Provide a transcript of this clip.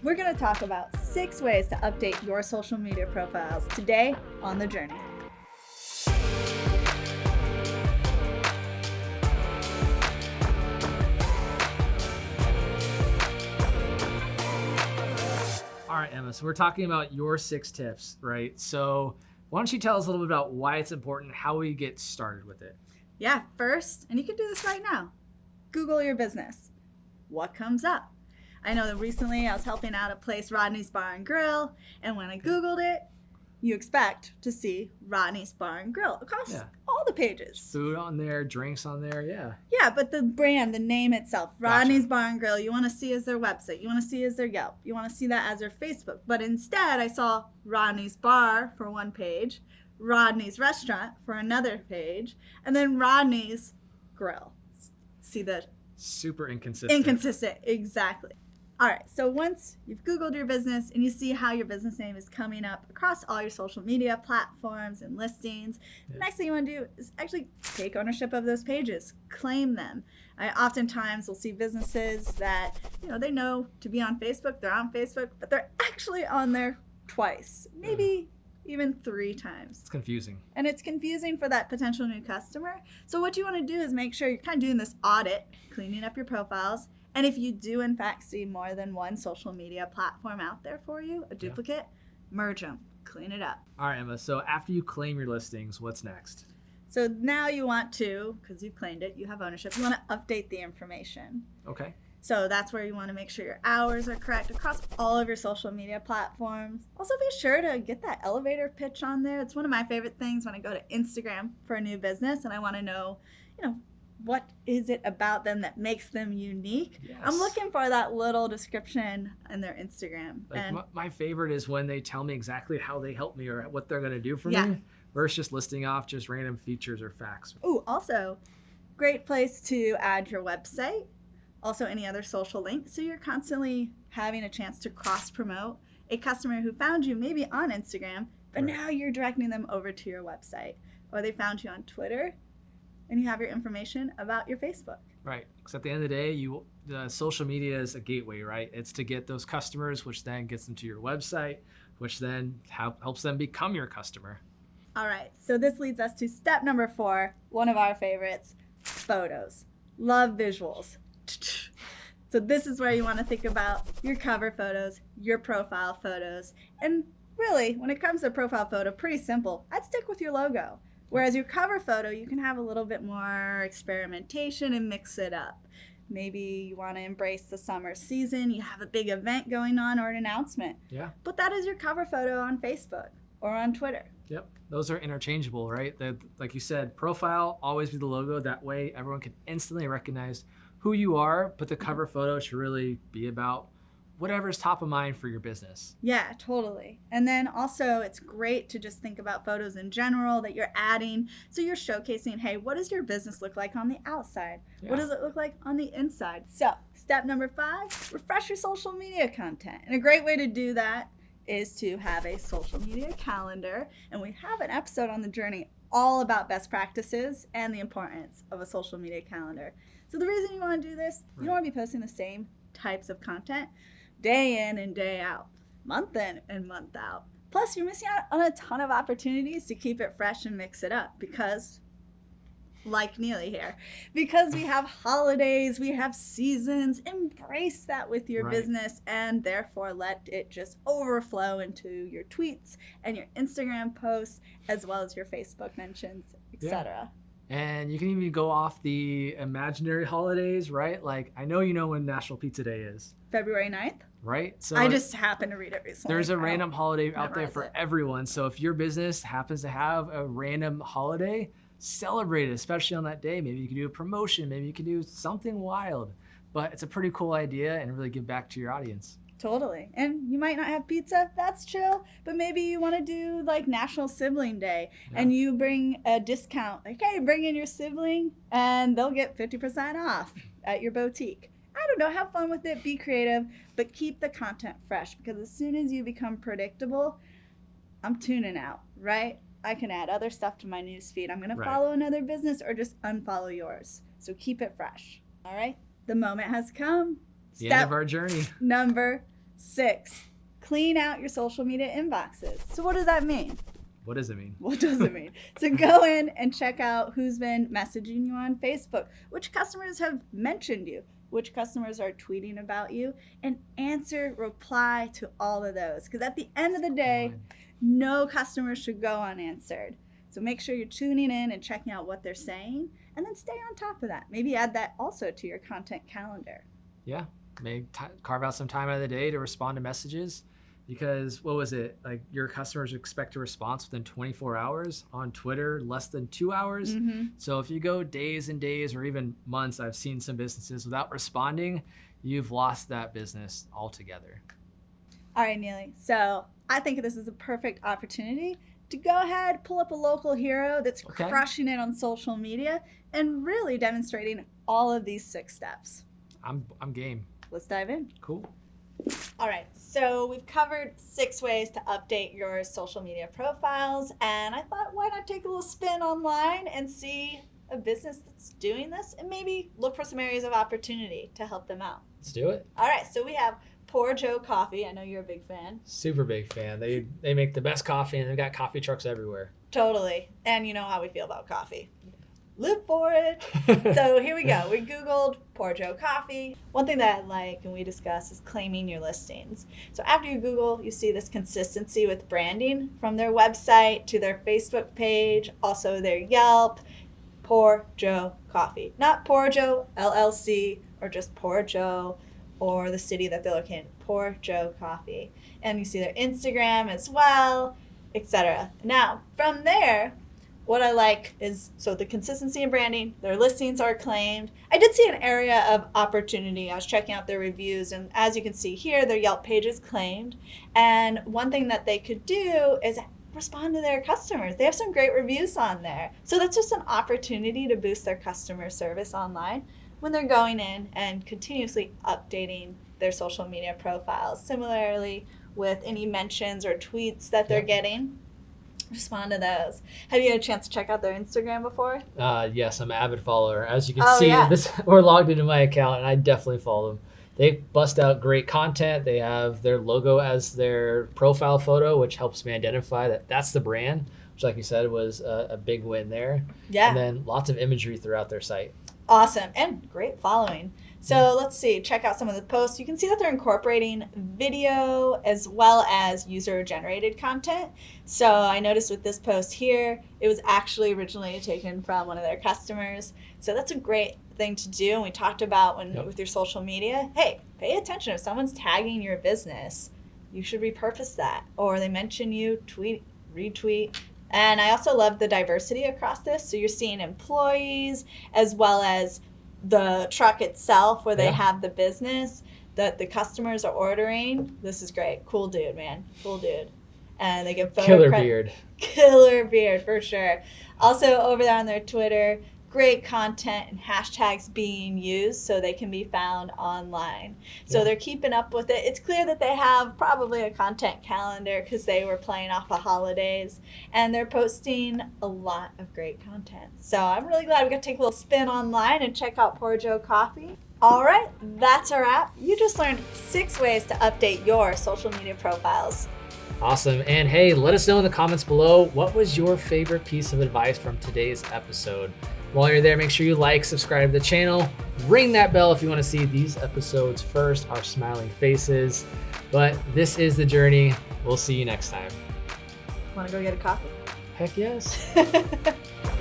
We're going to talk about six ways to update your social media profiles today on The Journey. All right, Emma. So we're talking about your six tips, right? So why don't you tell us a little bit about why it's important, how we get started with it? Yeah, first, and you can do this right now Google your business. What comes up? I know that recently I was helping out a place, Rodney's Bar and Grill, and when I Googled it, you expect to see Rodney's Bar and Grill across Yeah. all the pages. Food on there, drinks on there, yeah. Yeah, but the brand, the name itself, Gotcha. Rodney's Bar and Grill, you want to see as their website. You want to see as their Yelp. You want to see that as their Facebook. But instead, I saw Rodney's Bar for one page, Rodney's Restaurant for another page, and then Rodney's Grill. See the Super inconsistent. inconsistent, exactly. All right, so once you've Googled your business and you see how your business name is coming up across all your social media platforms and listings, the next thing you want to do is actually take ownership of those pages, claim them. I oftentimes will see businesses that, you know, they know to be on Facebook, they're on Facebook, but they're actually on there twice, maybe even three times It's confusing. and it's confusing for that potential new customer. So what you want to do is make sure you're kind of doing this audit, cleaning up your profiles, and if you do in fact see more than one social media platform out there for you, a duplicate, merge them, clean it up. All right, Emma. So after you claim your listings, what's next? So now you want to, because you've claimed it, you have ownership, you want to update the information. Okay. So that's where you want to make sure your hours are correct across all of your social media platforms. Also, be sure to get that elevator pitch on there. It's one of my favorite things when I go to Instagram for a new business and I want to know, you know, what is it about them that makes them unique? I'm looking for that little description in their Instagram. Like and my, my favorite is when they tell me exactly how they help me or what they're going to do for Yeah. me versus just listing off just random features or facts. Oh, also, great place to add your website. Also, any other social links. So you're constantly having a chance to cross promote a customer who found you maybe on Instagram, but Right. now you're directing them over to your website. Or they found you on Twitter and you have your information about your Facebook. Right. Because at the end of the day, you the social media is a gateway, right? It's to get those customers, which then gets them to your website, which then help, helps them become your customer. All right, so this leads us to step number four, one of our favorites photos. Love visuals. So, this is where you want to think about your cover photos, your profile photos. And really, when it comes to profile photo, pretty simple. I'd stick with your logo. Whereas your cover photo, you can have a little bit more experimentation and mix it up. Maybe you want to embrace the summer season, you have a big event going on or an announcement. Yeah. Put that as your cover photo on Facebook or on Twitter. Yep. Those are interchangeable, right? The, like you said, profile always be the logo. That way, everyone can instantly recognize who you are. But the cover photo should really be about whatever's top of mind for your business. Yeah, totally. And then also, it's great to just think about photos in general that you're adding. So you're showcasing, hey, what does your business look like on the outside? What does it look like on the inside? So, step number five refresh your social media content. And a great way to do that is to have a social media calendar. And we have an episode on the journey all about best practices and the importance of a social media calendar. So, the reason you want to do this, you don't want to be posting the same types of content day in and day out, month in and month out. Plus, you're missing out on a ton of opportunities to keep it fresh and mix it up because, like Neely here, because we have holidays, we have seasons, embrace that with your Right. business and therefore let it just overflow into your tweets and your Instagram posts as well as your Facebook mentions, Yeah. etc. And you can even go off the imaginary holidays, right? Like I know you know when National Pizza Day is, February 9th. Right? So I just happen to read it recently. there's a random holiday out there for it. everyone. So if your business happens to have a random holiday, celebrate it, especially on that day. Maybe you can do a promotion, maybe you can do something wild. But it's a pretty cool idea and really give back to your audience. Totally. And you might not have pizza, that's chill, but maybe you want to do like National Sibling Day and you bring a discount. Like, hey, bring in your sibling and they'll get 50% off at your boutique. Don't know, have fun with it, be creative, but keep the content fresh because as soon as you become predictable, I'm tuning out, right? I can add other stuff to my newsfeed. I'm going to follow another business or just unfollow yours. So keep it fresh. All right? The moment has come. The end of our journey. Number Six, clean out your social media inboxes. So, what does that mean? What does it mean? What does it mean? so, go in and check out who's been messaging you on Facebook, which customers have mentioned you, which customers are tweeting about you, and answer, reply to all of those. Because at the end of the day, no customer should go unanswered. So make sure you're tuning in and checking out what they're saying, and then stay on top of that. Maybe add that also to your content calendar. Yeah, maybe t- carve out some time out of the day to respond to messages, because what was it like? Your customers expect a response within 24 hours on Twitter, less than two hours. Mm-hmm. So if you go days and days or even months, I've seen some businesses without responding, you've lost that business altogether. All right, Neely. So I think this is a perfect opportunity to go ahead, pull up a local hero that's Okay. crushing it on social media and really demonstrating all of these six steps. I'm I'm game. Let's dive in. Cool. All right, so we've covered six ways to update your social media profiles, and I thought why not take a little spin online and see a business that's doing this and maybe look for some areas of opportunity to help them out. Let's do it. All right, so we have Poor Joe Coffee. I know you're a big fan. Super big fan. They they make the best coffee and they've got coffee trucks everywhere. Totally. And you know how we feel about coffee. Live for it. so here we go. We Googled Poor Joe Coffee. One thing that I like and we discuss is claiming your listings. So after you Google, you see this consistency with branding from their website to their Facebook page, also their Yelp. Poor Joe Coffee. Not Poor Joe LLC or just Poor Joe or the city that they're located in. Poor Joe Coffee. And you see their Instagram as well, etc. Now, from there, what I like is so the consistency in branding, their listings are claimed. I did see an area of opportunity. I was checking out their reviews, and as you can see here, their Yelp page is claimed. And one thing that they could do is respond to their customers. They have some great reviews on there. So that's just an opportunity to boost their customer service online when they're going in and continuously updating their social media profiles. Similarly, with any mentions or tweets that they're getting, respond to those. Have you had a chance to check out their Instagram before? Uh, yes, I'm an avid follower. As you can Oh, see, yeah. this we're logged into my account, and I definitely follow them. They bust out great content. They have their logo as their profile photo, which helps me identify that that's the brand. Which, like you said, was a, a big win there. Yeah. And then lots of imagery throughout their site. Awesome and great following. So let's see, check out some of the posts. You can see that they're incorporating video as well as user generated content. So I noticed with this post here, it was actually originally taken from one of their customers. So that's a great thing to do. And we talked about when Yep. with your social media, hey, pay attention. If someone's tagging your business, you should repurpose that. Or they mention you, tweet, retweet. And I also love the diversity across this. So you're seeing employees as well as the truck itself where they Yeah. have the business that the customers are ordering. This is great. Cool dude, man. Cool dude. And they get photo Killer beard. Killer beard for sure. Also over there on their Twitter, great content and hashtags being used so they can be found online. So Yeah. they're keeping up with it. It's clear that they have probably a content calendar because they were playing off the holidays and they're posting a lot of great content. So I'm really glad we got to take a little spin online and check out Poor Joe Coffee. All right, that's our wrap. You just learned six ways to update your social media profiles. Awesome. And hey, let us know in the comments below what was your favorite piece of advice from today's episode. While you're there, make sure you like, subscribe to the channel, ring that bell if you want to see these episodes first, our smiling faces. But this is the journey. We'll see you next time. Want to go get a coffee? Heck yes.